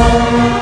Música